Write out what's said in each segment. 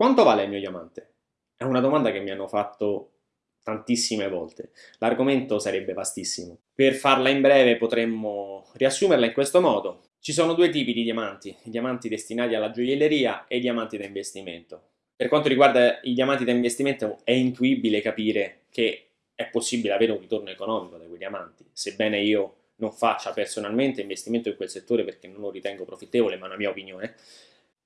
Quanto vale il mio diamante? È una domanda che mi hanno fatto tantissime volte. L'argomento sarebbe vastissimo. Per farla in breve potremmo riassumerla in questo modo. Ci sono due tipi di diamanti, i diamanti destinati alla gioielleria e i diamanti da investimento. Per quanto riguarda i diamanti da investimento è intuibile capire che è possibile avere un ritorno economico da quei diamanti, sebbene io non faccia personalmente investimento in quel settore perché non lo ritengo profittevole, ma è una mia opinione,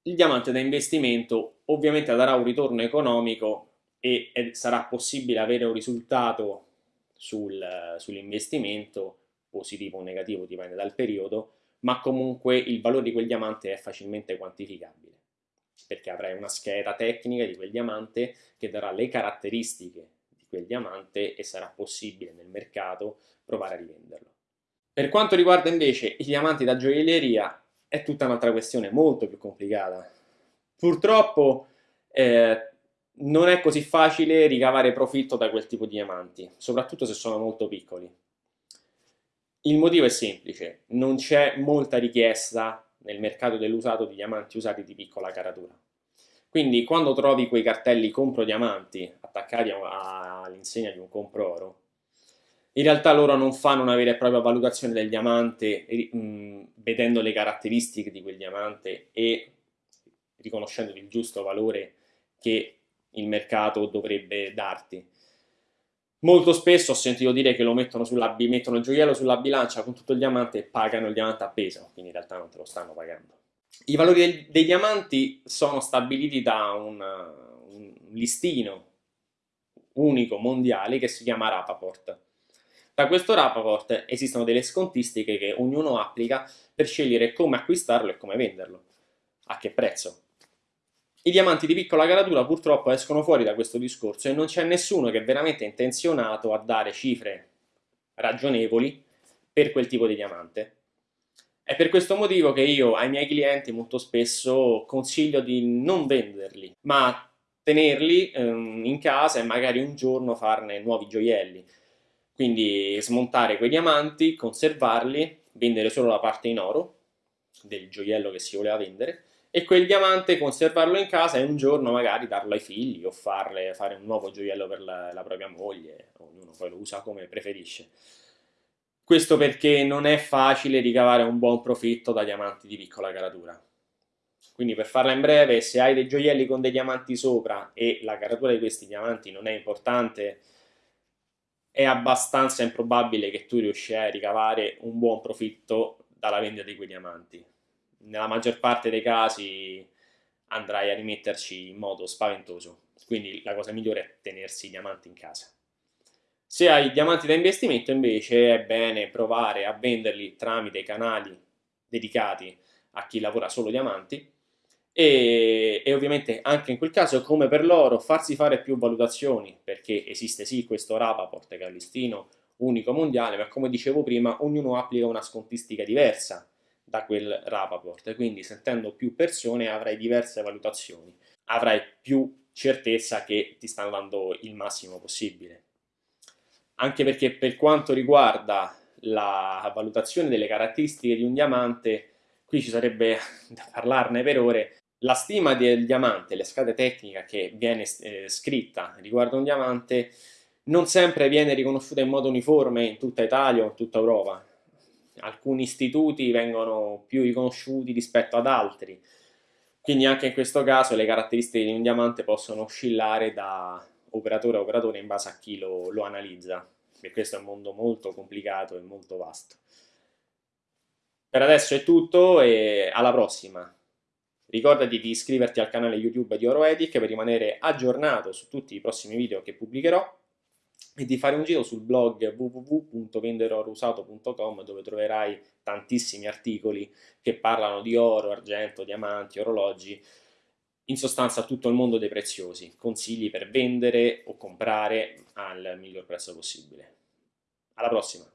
il diamante da investimento ovviamente darà un ritorno economico e, sarà possibile avere un risultato sul, sull'investimento, positivo o negativo, dipende dal periodo, ma comunque il valore di quel diamante è facilmente quantificabile, perché avrai una scheda tecnica di quel diamante che darà le caratteristiche di quel diamante e sarà possibile nel mercato provare a rivenderlo. Per quanto riguarda invece i diamanti da gioielleria, è tutta un'altra questione molto più complicata. Purtroppo eh, non è così facile ricavare profitto da quel tipo di diamanti, soprattutto se sono molto piccoli. Il motivo è semplice, non c'è molta richiesta nel mercato dell'usato di diamanti usati di piccola caratura. Quindi quando trovi quei cartelli compro diamanti attaccati all'insegna di un compro oro, in realtà loro non fanno una vera e propria valutazione del diamante mh, vedendo le caratteristiche di quel diamante e riconoscendo il giusto valore che il mercato dovrebbe darti. Molto spesso ho sentito dire che lo mettono, sulla, mettono il gioiello sulla bilancia con tutto il diamante e pagano il diamante a peso, quindi in realtà non te lo stanno pagando. I valori dei, dei diamanti sono stabiliti da un, un listino unico mondiale che si chiama Rapaport. Da questo rapport esistono delle scontistiche che ognuno applica per scegliere come acquistarlo e come venderlo, a che prezzo. I diamanti di piccola caratura purtroppo escono fuori da questo discorso e non c'è nessuno che è veramente intenzionato a dare cifre ragionevoli per quel tipo di diamante. È per questo motivo che io ai miei clienti molto spesso consiglio di non venderli, ma tenerli ehm, in casa e magari un giorno farne nuovi gioielli. Quindi smontare quei diamanti, conservarli, vendere solo la parte in oro del gioiello che si voleva vendere e quel diamante conservarlo in casa e un giorno magari darlo ai figli o farle, fare un nuovo gioiello per la, la propria moglie, ognuno poi lo usa come preferisce. Questo perché non è facile ricavare un buon profitto da diamanti di piccola caratura. Quindi per farla in breve, se hai dei gioielli con dei diamanti sopra e la caratura di questi diamanti non è importante, è abbastanza improbabile che tu riuscirai a ricavare un buon profitto dalla vendita di quei diamanti. Nella maggior parte dei casi andrai a rimetterci in modo spaventoso, quindi la cosa migliore è tenersi i diamanti in casa. Se hai diamanti da investimento invece è bene provare a venderli tramite canali dedicati a chi lavora solo diamanti e, e, ovviamente anche in quel caso come per loro farsi fare più valutazioni perché esiste sì questo Rapaport che unico mondiale ma come dicevo prima ognuno applica una scontistica diversa da quel Rapaport quindi sentendo più persone avrai diverse valutazioni. Avrai più certezza che ti stanno dando il massimo possibile. Anche perché per quanto riguarda la valutazione delle caratteristiche di un diamante qui ci sarebbe da parlarne per ore la stima del diamante, la scala tecnica che viene eh, scritta riguardo un diamante non sempre viene riconosciuta in modo uniforme in tutta Italia o in tutta Europa. Alcuni istituti vengono più riconosciuti rispetto ad altri, quindi anche in questo caso le caratteristiche di un diamante possono oscillare da operatore a operatore in base a chi lo, lo analizza, perché questo è un mondo molto complicato e molto vasto. Per adesso è tutto e alla prossima! Ricordati di iscriverti al canale YouTube di Oroetic per rimanere aggiornato su tutti i prossimi video che pubblicherò e di fare un giro sul blog www.venderorousato.com dove troverai tantissimi articoli che parlano di oro, argento, diamanti, orologi, in sostanza tutto il mondo dei preziosi, consigli per vendere o comprare al miglior prezzo possibile. Alla prossima!